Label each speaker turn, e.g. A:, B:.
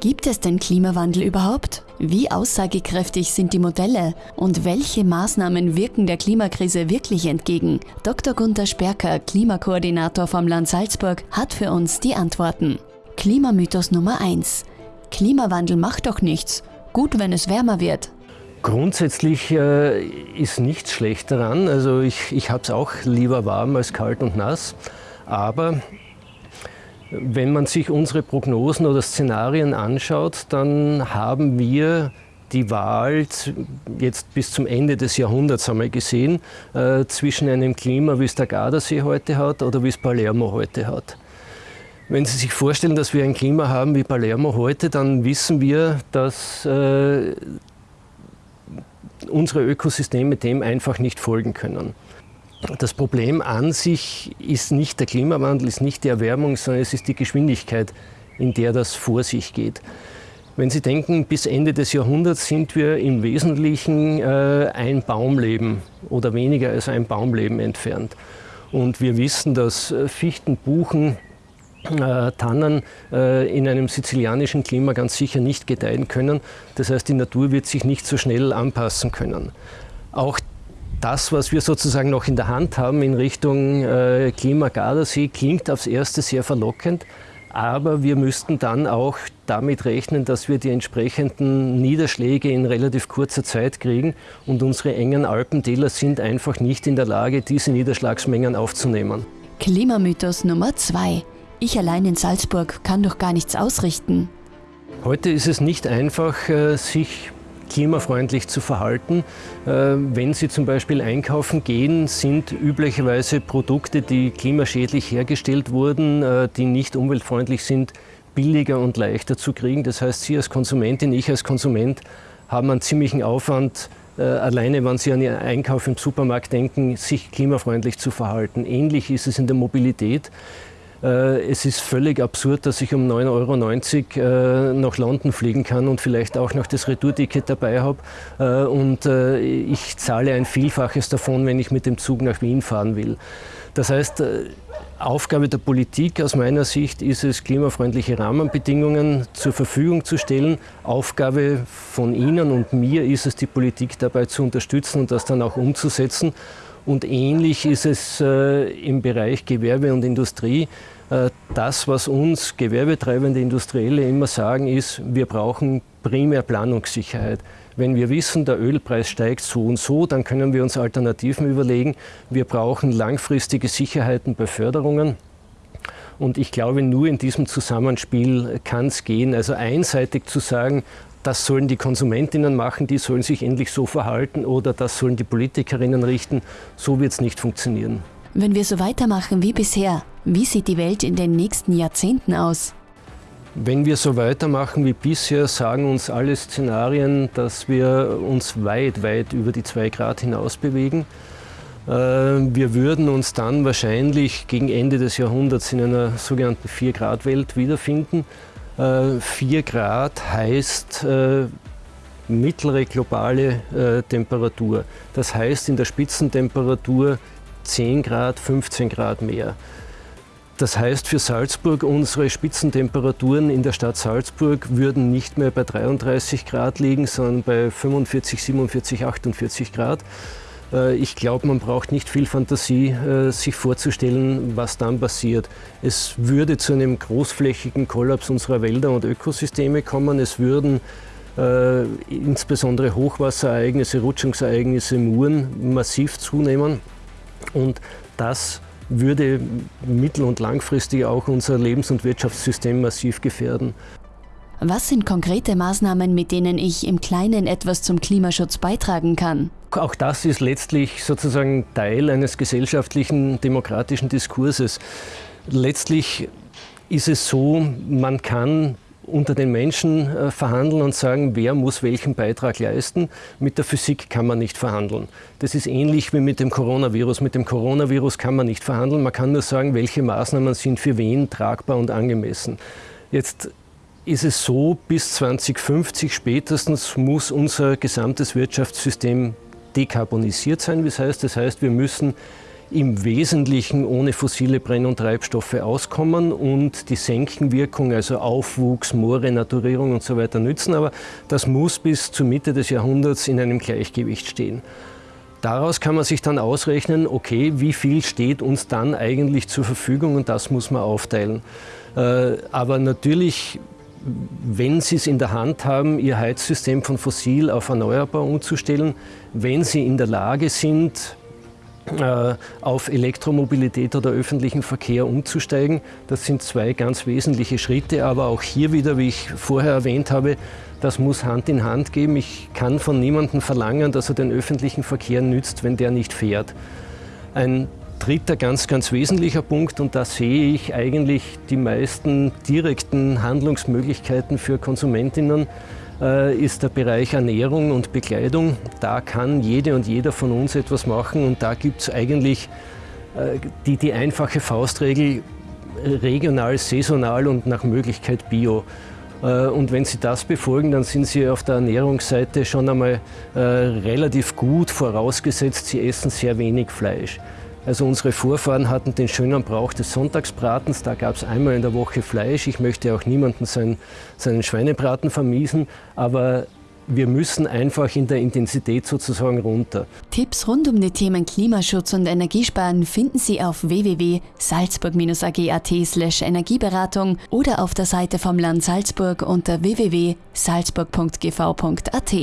A: Gibt es den Klimawandel überhaupt? Wie aussagekräftig sind die Modelle? Und welche Maßnahmen wirken der Klimakrise wirklich entgegen? Dr. Gunther Sperker, Klimakoordinator vom Land Salzburg, hat für uns die Antworten. Klimamythos Nummer 1. Klimawandel macht doch nichts. Gut, wenn es wärmer wird.
B: Grundsätzlich äh, ist nichts schlecht daran. Also ich, ich habe es auch lieber warm als kalt und nass. Aber wenn man sich unsere Prognosen oder Szenarien anschaut, dann haben wir die Wahl jetzt bis zum Ende des Jahrhunderts wir gesehen, äh, zwischen einem Klima, wie es der Gardasee heute hat oder wie es Palermo heute hat. Wenn Sie sich vorstellen, dass wir ein Klima haben wie Palermo heute, dann wissen wir, dass äh, unsere Ökosysteme dem einfach nicht folgen können. Das Problem an sich ist nicht der Klimawandel, ist nicht die Erwärmung, sondern es ist die Geschwindigkeit, in der das vor sich geht. Wenn Sie denken, bis Ende des Jahrhunderts sind wir im Wesentlichen äh, ein Baumleben oder weniger als ein Baumleben entfernt. Und wir wissen, dass äh, Fichten, Buchen, äh, Tannen äh, in einem sizilianischen Klima ganz sicher nicht gedeihen können. Das heißt, die Natur wird sich nicht so schnell anpassen können. Auch das, was wir sozusagen noch in der Hand haben in Richtung äh, Klima-Gardasee, klingt aufs Erste sehr verlockend. Aber wir müssten dann auch damit rechnen, dass wir die entsprechenden Niederschläge in relativ kurzer Zeit kriegen. Und unsere engen Alpentäler sind einfach nicht in der Lage, diese Niederschlagsmengen aufzunehmen.
A: Klimamythos Nummer zwei. Ich allein in Salzburg kann doch gar nichts ausrichten.
B: Heute ist es nicht einfach, äh, sich klimafreundlich zu verhalten. Äh, wenn Sie zum Beispiel einkaufen gehen, sind üblicherweise Produkte, die klimaschädlich hergestellt wurden, äh, die nicht umweltfreundlich sind, billiger und leichter zu kriegen. Das heißt, Sie als Konsumentin, ich als Konsument haben einen ziemlichen Aufwand, äh, alleine wenn Sie an Ihren Einkauf im Supermarkt denken, sich klimafreundlich zu verhalten. Ähnlich ist es in der Mobilität. Äh, es ist völlig absurd, dass ich um 9,90 Euro äh, nach London fliegen kann und vielleicht auch noch das Retourticket dabei habe. Äh, und ich zahle ein Vielfaches davon, wenn ich mit dem Zug nach Wien fahren will. Das heißt, Aufgabe der Politik aus meiner Sicht ist es, klimafreundliche Rahmenbedingungen zur Verfügung zu stellen. Aufgabe von Ihnen und mir ist es, die Politik dabei zu unterstützen und das dann auch umzusetzen. Und ähnlich ist es äh, im Bereich Gewerbe und Industrie. Äh, das, was uns gewerbetreibende Industrielle immer sagen, ist, wir brauchen primär Planungssicherheit. Wenn wir wissen, der Ölpreis steigt so und so, dann können wir uns Alternativen überlegen. Wir brauchen langfristige Sicherheiten bei Förderungen. Und ich glaube, nur in diesem Zusammenspiel kann es gehen. Also einseitig zu sagen, das sollen die Konsumentinnen machen, die sollen sich endlich so verhalten oder das sollen die Politikerinnen richten. So wird es nicht funktionieren.
A: Wenn wir so weitermachen wie bisher, wie sieht die Welt in den nächsten Jahrzehnten aus?
B: Wenn wir so weitermachen wie bisher, sagen uns alle Szenarien, dass wir uns weit, weit über die 2 Grad hinaus bewegen. Äh, wir würden uns dann wahrscheinlich gegen Ende des Jahrhunderts in einer sogenannten 4-Grad-Welt wiederfinden. 4 äh, Grad heißt äh, mittlere globale äh, Temperatur. Das heißt in der Spitzentemperatur 10 Grad, 15 Grad mehr. Das heißt für Salzburg, unsere Spitzentemperaturen in der Stadt Salzburg würden nicht mehr bei 33 Grad liegen, sondern bei 45, 47, 48 Grad. Äh, ich glaube, man braucht nicht viel Fantasie, äh, sich vorzustellen, was dann passiert. Es würde zu einem großflächigen Kollaps unserer Wälder und Ökosysteme kommen. Es würden äh, insbesondere Hochwasserereignisse, Rutschungsereignisse, Muren massiv zunehmen. Und das würde mittel- und langfristig auch unser Lebens- und Wirtschaftssystem massiv gefährden.
A: Was sind konkrete Maßnahmen, mit denen ich im Kleinen etwas zum Klimaschutz beitragen kann?
B: Auch das ist letztlich sozusagen Teil eines gesellschaftlichen, demokratischen Diskurses. Letztlich ist es so, man kann unter den Menschen äh, verhandeln und sagen, wer muss welchen Beitrag leisten. Mit der Physik kann man nicht verhandeln. Das ist ähnlich wie mit dem Coronavirus. Mit dem Coronavirus kann man nicht verhandeln. Man kann nur sagen, welche Maßnahmen sind für wen tragbar und angemessen. Jetzt ist es so, bis 2050 spätestens muss unser gesamtes Wirtschaftssystem dekarbonisiert sein. Das heißt, das heißt, wir müssen im Wesentlichen ohne fossile Brenn- und Treibstoffe auskommen und die Senkenwirkung, also Aufwuchs, Moorrenaturierung und so weiter nützen. Aber das muss bis zur Mitte des Jahrhunderts in einem Gleichgewicht stehen. Daraus kann man sich dann ausrechnen, okay, wie viel steht uns dann eigentlich zur Verfügung und das muss man aufteilen. Äh, aber natürlich, wenn Sie es in der Hand haben, Ihr Heizsystem von fossil auf erneuerbar umzustellen, wenn Sie in der Lage sind, äh, auf Elektromobilität oder öffentlichen Verkehr umzusteigen. Das sind zwei ganz wesentliche Schritte, aber auch hier wieder, wie ich vorher erwähnt habe, das muss Hand in Hand gehen. Ich kann von niemandem verlangen, dass er den öffentlichen Verkehr nützt, wenn der nicht fährt. Ein dritter ganz, ganz wesentlicher Punkt, und da sehe ich eigentlich die meisten direkten Handlungsmöglichkeiten für Konsumentinnen, äh, ist der Bereich Ernährung und Bekleidung. Da kann jede und jeder von uns etwas machen und da gibt es eigentlich äh, die, die einfache Faustregel regional, saisonal und nach Möglichkeit bio. Äh, und wenn Sie das befolgen, dann sind Sie auf der Ernährungsseite schon einmal relativ gut vorausgesetzt, Sie essen sehr wenig Fleisch. Also unsere Vorfahren hatten den schönen Brauch des Sonntagsbratens. Da gab es einmal in der Woche Fleisch. Ich möchte auch niemanden sein, seinen Schweinebraten vermiesen, aber wir müssen einfach in der Intensität sozusagen runter.
A: Tipps rund um die Themen Klimaschutz und Energiesparen finden Sie auf www.salzburg-ag.at slash Energieberatung oder auf der Seite vom Land Salzburg unter www.salzburg.gv.at.